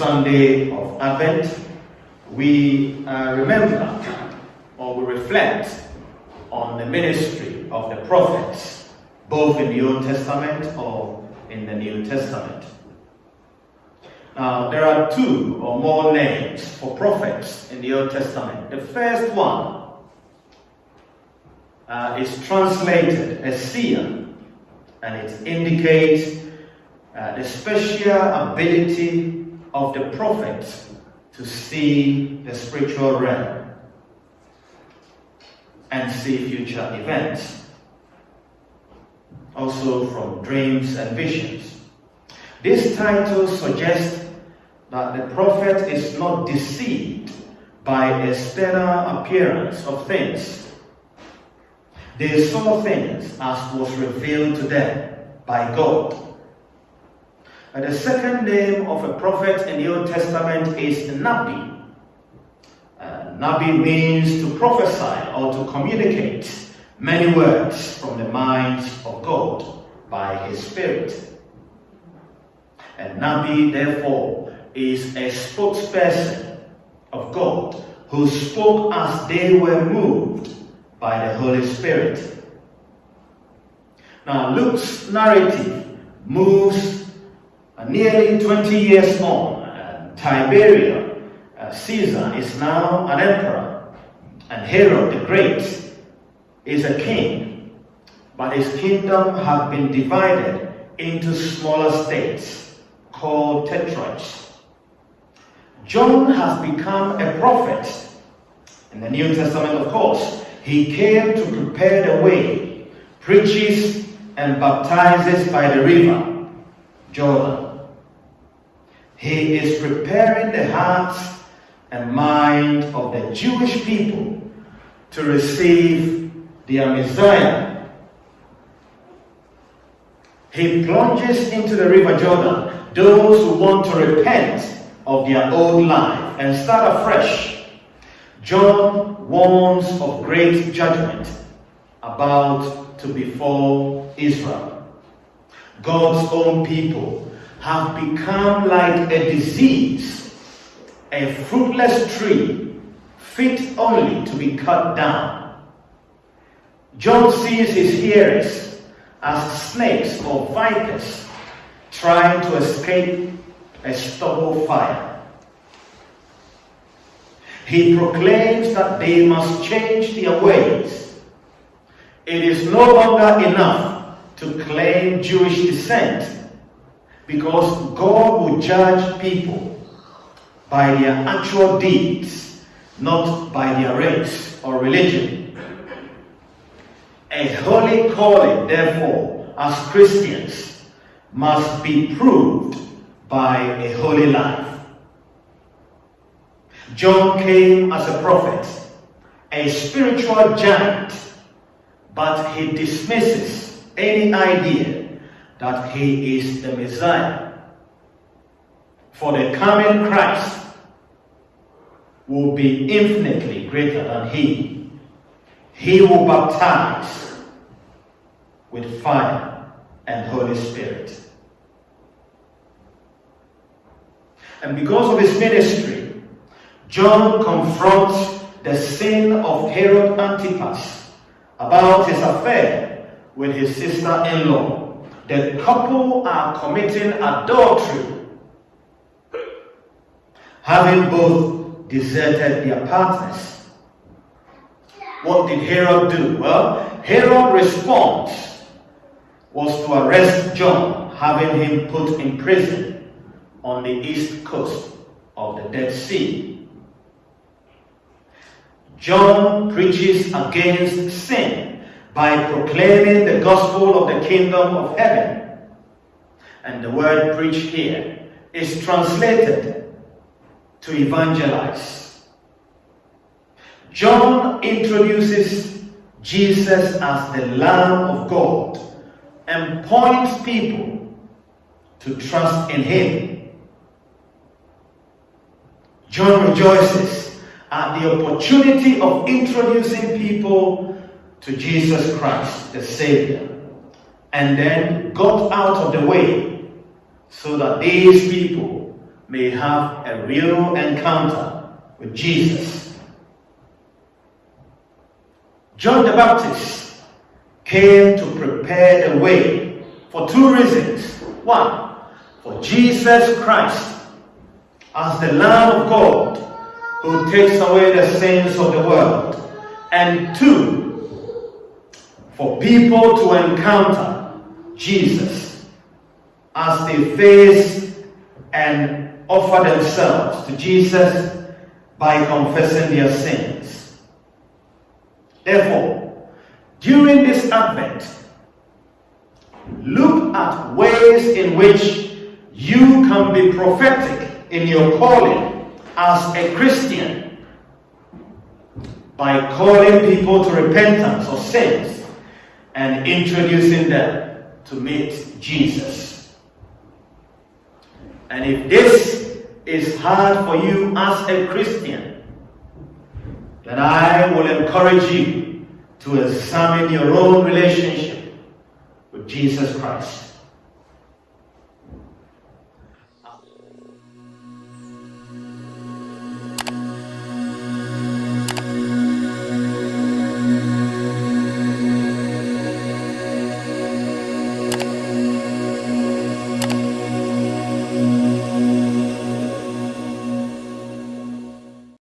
Sunday of Advent, we uh, remember or we reflect on the ministry of the prophets, both in the Old Testament or in the New Testament. Now, there are two or more names for prophets in the Old Testament. The first one uh, is translated as seer, and it indicates uh, the special ability of the prophet to see the spiritual realm and see future events. Also from dreams and visions. This title suggests that the prophet is not deceived by external appearance of things. They saw things as was revealed to them by God. And the second name of a prophet in the Old Testament is Nabi. Uh, Nabi means to prophesy or to communicate many words from the mind of God by his Spirit. And Nabi, therefore, is a spokesperson of God who spoke as they were moved by the Holy Spirit. Now, Luke's narrative moves nearly 20 years on. Uh, Tiberius uh, Caesar is now an emperor, and Herod the Great is a king, but his kingdom had been divided into smaller states called tetrarchs. John has become a prophet. In the New Testament, of course, he came to prepare the way, preaches and baptizes by the river, Jordan. He is preparing the hearts and mind of the Jewish people to receive their Messiah. He plunges into the river Jordan those who want to repent of their old life and start afresh. John warns of great judgment about to befall Israel. God's own people have become like a disease, a fruitless tree, fit only to be cut down. John sees his hearers as snakes or vipers trying to escape a stubble fire. He proclaims that they must change their ways. It is no longer enough to claim Jewish descent because God will judge people by their actual deeds, not by their race or religion. A holy calling, therefore, as Christians, must be proved by a holy life. John came as a prophet, a spiritual giant, but he dismisses any idea that he is the Messiah. For the coming Christ will be infinitely greater than he. He will baptize with fire and Holy Spirit. And because of his ministry, John confronts the sin of Herod Antipas about his affair with his sister in law. The couple are committing adultery, having both deserted their partners. What did Herod do? Well, Herod's response was to arrest John, having him put in prison on the east coast of the Dead Sea. John preaches against sin by proclaiming the gospel of the kingdom of heaven. And the word preached here is translated to evangelize. John introduces Jesus as the Lamb of God and points people to trust in him John rejoices at the opportunity of introducing people to Jesus Christ, the Savior, and then got out of the way so that these people may have a real encounter with Jesus. John the Baptist came to prepare the way for two reasons. One, for Jesus Christ as the Lamb of God who takes away the sins of the world. And two, for people to encounter Jesus as they face and offer themselves to Jesus by confessing their sins. Therefore, during this Advent, look at ways in which you can be prophetic in your calling as a Christian by calling people to repentance of sins and introducing them to meet Jesus. And if this is hard for you as a Christian, then I will encourage you to examine your own relationship with Jesus Christ.